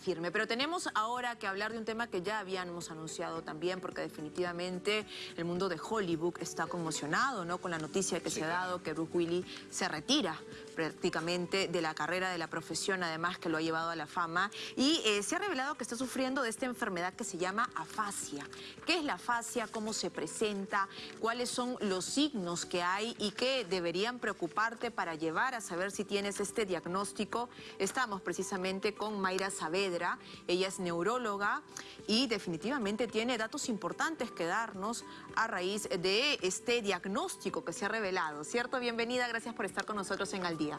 firme. Pero tenemos ahora que hablar de un tema que ya habíamos anunciado también, porque definitivamente el mundo de Hollywood está conmocionado ¿no? con la noticia que se ha dado que Bruce Willis se retira prácticamente de la carrera, de la profesión, además que lo ha llevado a la fama. Y eh, se ha revelado que está sufriendo de esta enfermedad que se llama afasia. ¿Qué es la afasia? ¿Cómo se presenta? ¿Cuáles son los signos que hay y que deberían preocuparte para llevar a saber si tienes este diagnóstico? Estamos precisamente con Mayra Saavedra ella es neuróloga y definitivamente tiene datos importantes que darnos a raíz de este diagnóstico que se ha revelado, ¿cierto? Bienvenida, gracias por estar con nosotros en Al Día.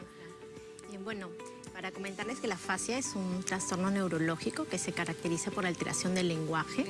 Bien, bueno, para comentarles que la fascia es un trastorno neurológico que se caracteriza por alteración del lenguaje.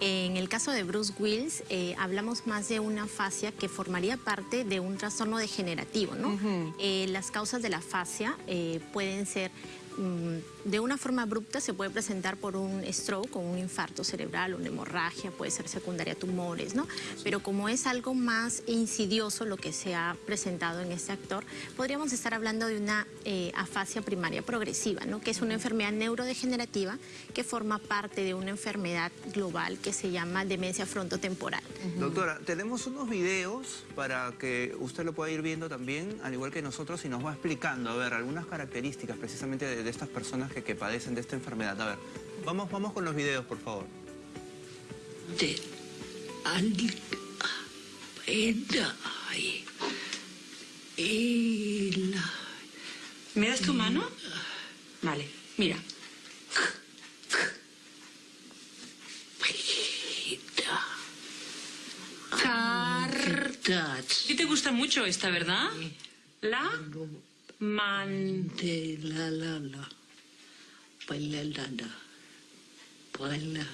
En el caso de Bruce Willis, eh, hablamos más de una fascia que formaría parte de un trastorno degenerativo. ¿no? Eh, las causas de la fascia eh, pueden ser Mm, de una forma abrupta se puede presentar por un stroke o un infarto cerebral, una hemorragia, puede ser secundaria a tumores, ¿no? Pero como es algo más insidioso lo que se ha presentado en este actor, podríamos estar hablando de una eh, afasia primaria progresiva, ¿no? Que es una enfermedad neurodegenerativa que forma parte de una enfermedad global que se llama demencia frontotemporal. Doctora, tenemos unos videos para que usted lo pueda ir viendo también, al igual que nosotros, y nos va explicando, a ver, algunas características precisamente de de estas personas que, que, padecen de esta enfermedad. A ver, vamos, vamos con los videos, por favor. De ¿Me das tu mano? Vale, mira. Cartas. ¿Y te gusta mucho esta, verdad? La Man. De la la la. Spillelanda. Brella.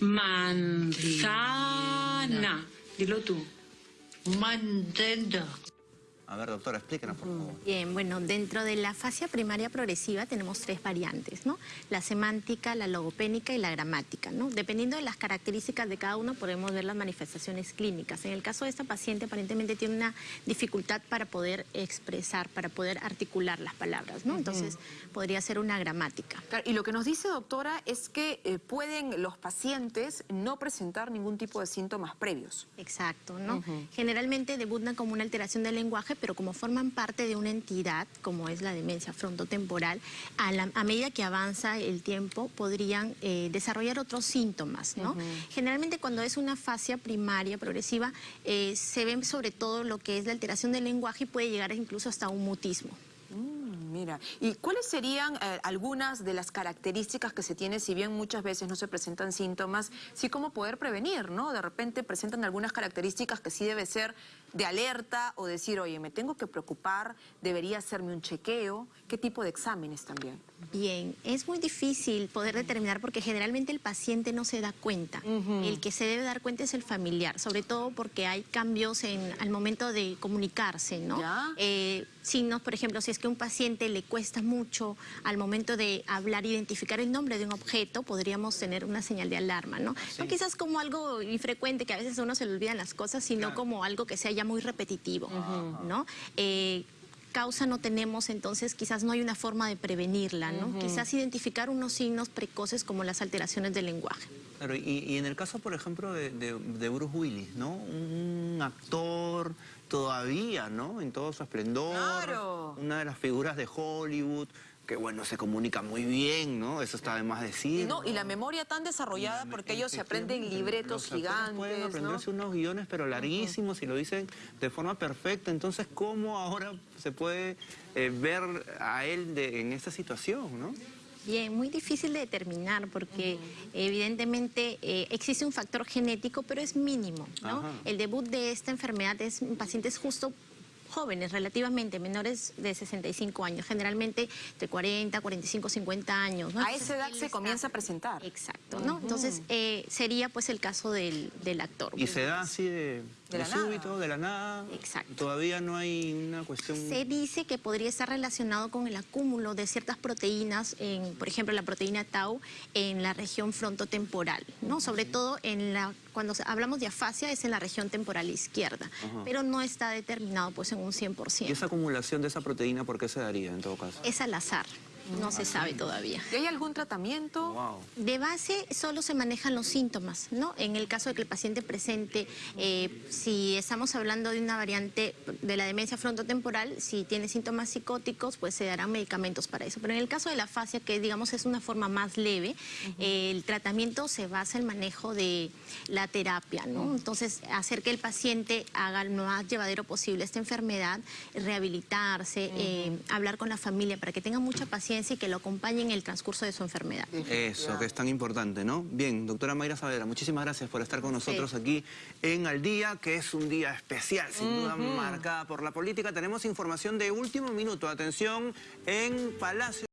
Manzana. Dillo tu. Mandenda. A ver, doctora, explíquenos, por favor. Bien, bueno, dentro de la fascia primaria progresiva tenemos tres variantes, ¿no? La semántica, la logopénica y la gramática, ¿no? Dependiendo de las características de cada uno, podemos ver las manifestaciones clínicas. En el caso de esta paciente, aparentemente tiene una dificultad para poder expresar, para poder articular las palabras, ¿no? Entonces, podría ser una gramática. y lo que nos dice, doctora, es que eh, pueden los pacientes no presentar ningún tipo de síntomas previos. Exacto, ¿no? Generalmente debutan como una alteración del lenguaje, pero como forman parte de una entidad, como es la demencia frontotemporal, a, medida que avanza el tiempo podrían eh, desarrollar otros síntomas, ¿no? Generalmente cuando es una fascia primaria progresiva, eh, se ve sobre todo lo que es la alteración del lenguaje y puede llegar incluso hasta un mutismo. Mira, ¿y cuáles serían eh, algunas de las características que se tiene, si bien muchas veces no se presentan síntomas, sí cómo poder prevenir, ¿no? De repente presentan algunas características que sí debe ser de alerta o decir, oye, me tengo que preocupar, debería hacerme un chequeo, ¿qué tipo de exámenes también? Bien, es muy difícil poder determinar porque generalmente el paciente no se da cuenta. El que se debe dar cuenta es el familiar, sobre todo porque hay cambios en, al momento de comunicarse, ¿no? Eh, signos, por ejemplo, si es que un paciente le cuesta mucho al momento de hablar, identificar el nombre de un objeto, podríamos tener una señal de alarma, ¿no? No quizás como algo infrecuente, que a veces a uno se le olvidan las cosas, sino como algo que sea ya muy repetitivo, ¿no? Eh, causa no tenemos, entonces quizás no hay una forma de prevenirla, ¿no? Quizás identificar unos signos precoces como las alteraciones del lenguaje. Claro, y, en el caso, por ejemplo, de, de, Bruce Willis, ¿no? Un actor todavía, ¿no? En todo su esplendor. Claro. Una de las figuras de Hollywood que bueno, se comunica muy bien, ¿no? Eso está de más decir. No, y la memoria tan desarrollada porque ellos se aprenden libretos gigantes, pueden aprenderse unos guiones pero larguísimos y lo dicen de forma perfecta. Entonces, ¿cómo ahora se puede eh, ver a él en esta situación, no? Bien, muy difícil de determinar porque evidentemente eh, existe un factor genético, pero es mínimo, ¿no? El debut de esta enfermedad es en pacientes justo jóvenes, relativamente menores de 65 años, generalmente de 40, 45, 50 años. A esa edad se comienza a presentar. Exacto, ¿no? Entonces eh, sería pues el caso del, actor. ¿Y se da así de, súbito, de la nada? Exacto. ¿Todavía no hay una cuestión...? Se dice que podría estar relacionado con el acúmulo de ciertas proteínas, en, por ejemplo la proteína tau, en la región frontotemporal, ¿no? Sobre todo en la, cuando hablamos de afasia es en la región temporal izquierda, pero no está determinado pues en un 100%. ¿Y esa acumulación de esa proteína por qué se daría en todo caso? Es al azar. No se sabe todavía. ¿Y hay algún tratamiento? Wow. De base solo se manejan los síntomas, ¿no? En el caso de que el paciente presente, eh, si estamos hablando de una variante de la demencia frontotemporal, si tiene síntomas psicóticos, pues se darán medicamentos para eso. Pero en el caso de la fascia, que digamos es una forma más leve, eh, el tratamiento se basa en el manejo de la terapia, ¿no? Entonces, hacer que el paciente haga lo más llevadero posible esta enfermedad, rehabilitarse, eh, hablar con la familia para que tenga mucha paciencia y que lo acompañe en el transcurso de su enfermedad. Eso, que es tan importante, ¿no? Bien, doctora Mayra Saavedra, muchísimas gracias por estar con nosotros aquí en Al Día, que es un día especial, sin duda marcada por la política. Tenemos información de último minuto. Atención, en Palacio...